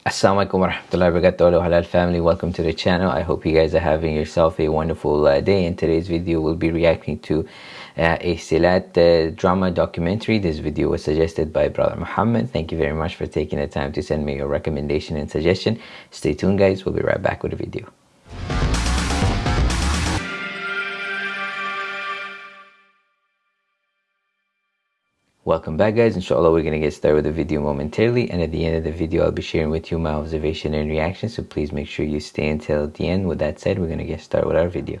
Assalamualaikum warahmatullahi wabarakatuh Halal family welcome to the channel I hope you guys are having yourself a wonderful uh, day in today's video we'll be reacting to uh, a Silat uh, drama documentary this video was suggested by brother Muhammad thank you very much for taking the time to send me your recommendation and suggestion stay tuned guys we'll be right back with the video Welcome back guys, inshallah we're going to get started with the video momentarily and at the end of the video I'll be sharing with you my observation and reaction so please make sure you stay until the end. With that said, we're going to get started with our video.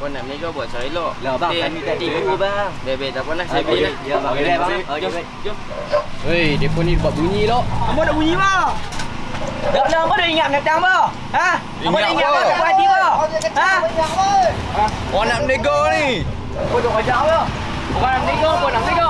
Ponam ni kau buat saya elok. Lah bang, kami tadi dulu bang. Bebe tak pernah saya ah, beli. Lah. Ya bang, boleh bang. Jom. Hei, depa ni buat bunyi lok. Apa nak bunyi bang? Tak ada lah, apa dah ingat ngatang bang. Ha? Apa dah ingat bang. buat dia? Ha? Ha? Orang nak menegur ni. Apa tu kajak apa? Orang nak menegur, apa nak menegur?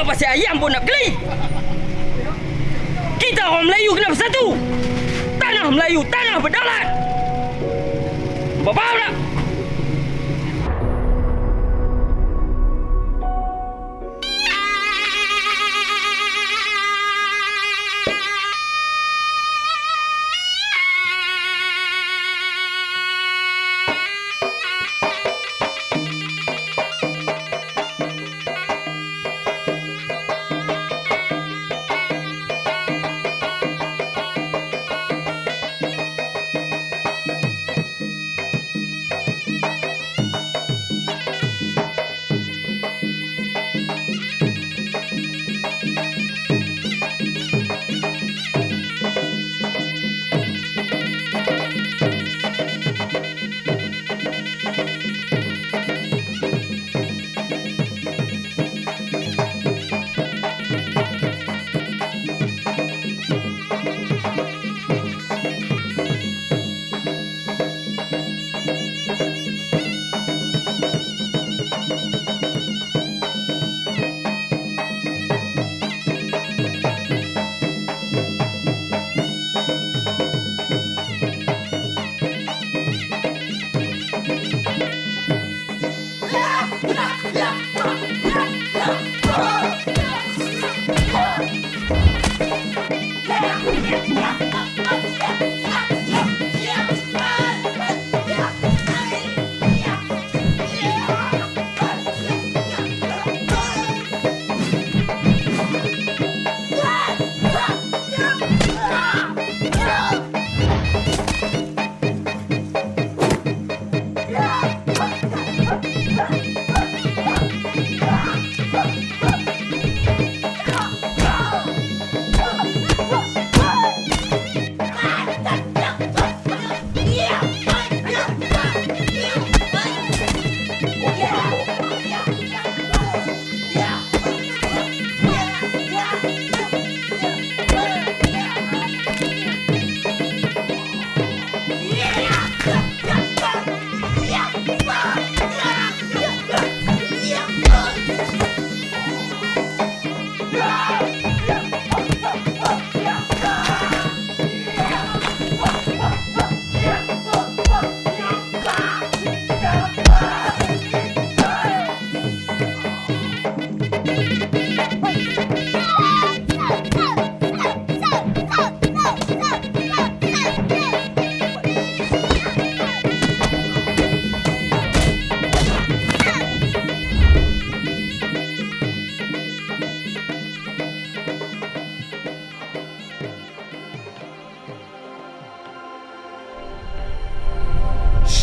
Semua pasal ayam pun nak beli. Kita orang Melayu kena bersatu. Tanah Melayu, tanah berdaulat. Apa faham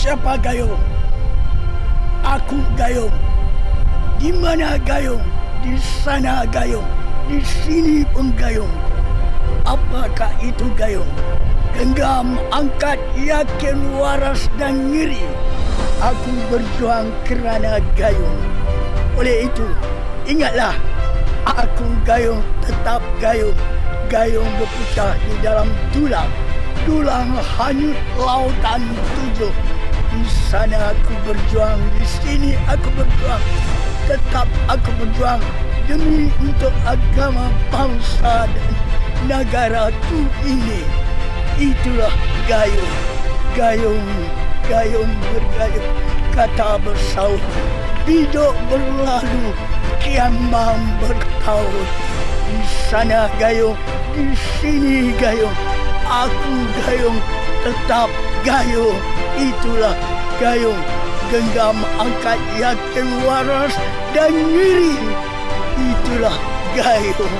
siapa Gayung? Aku Gayung. Di mana Gayung? Di sana Gayung. Di sini pun Gayung. Apakah itu Gayung? Genggam, angkat, yakin, waras dan nyeri. Aku berjuang kerana Gayung. Oleh itu, ingatlah. Aku Gayung, tetap Gayung. Gayung berputar di dalam tulang. Tulang hanyut lautan tujuh. Di sana aku berjuang, di sini aku berjuang. Tetap aku berjuang demi untuk agama bangsa dan negaraku ini. Itulah gayung, gayung, gayung bergayung. Kata bersaut, bidok berlalu, kiamang bertaut. Di sana gayung, di sini gayung, aku gayung, tetap gayung. itulah gayung genggam angkat yakin waras dan Itulah gayung.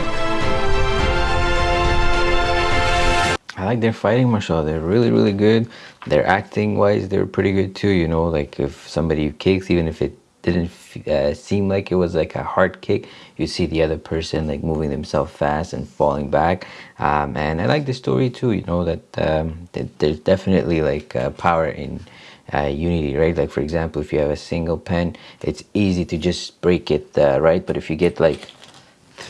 I like their fighting martial. They're really, really good. Their acting wise, they're pretty good too. You know, like if somebody kicks, even if it didn't uh, seem like it was like a hard kick you see the other person like moving themselves fast and falling back um, and i like the story too you know that, um, that there's definitely like uh, power in uh, unity right like for example if you have a single pen it's easy to just break it uh, right but if you get like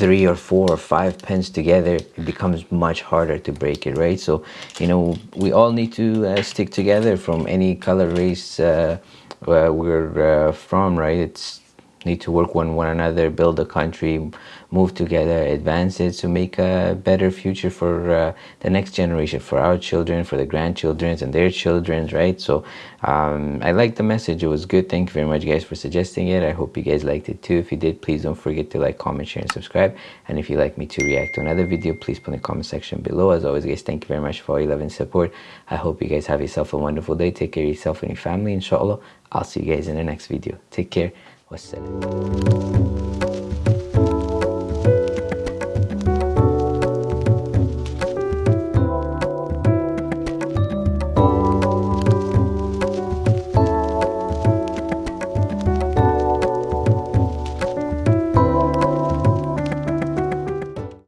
three or four or five pens together it becomes much harder to break it right so you know we all need to uh, stick together from any color race uh, where we're uh, from, right? It's need to work with one another, build a country, move together, advance it to make a better future for uh, the next generation, for our children, for the grandchildren and their children, right? So um, I like the message. It was good. Thank you very much, guys, for suggesting it. I hope you guys liked it too. If you did, please don't forget to like, comment, share, and subscribe. And if you'd like me to react to another video, please put in the comment section below. As always, guys, thank you very much for all your love and support. I hope you guys have yourself a wonderful day. Take care of yourself and your family, inshallah. I'll see you guys in the next video. Take care. والسلام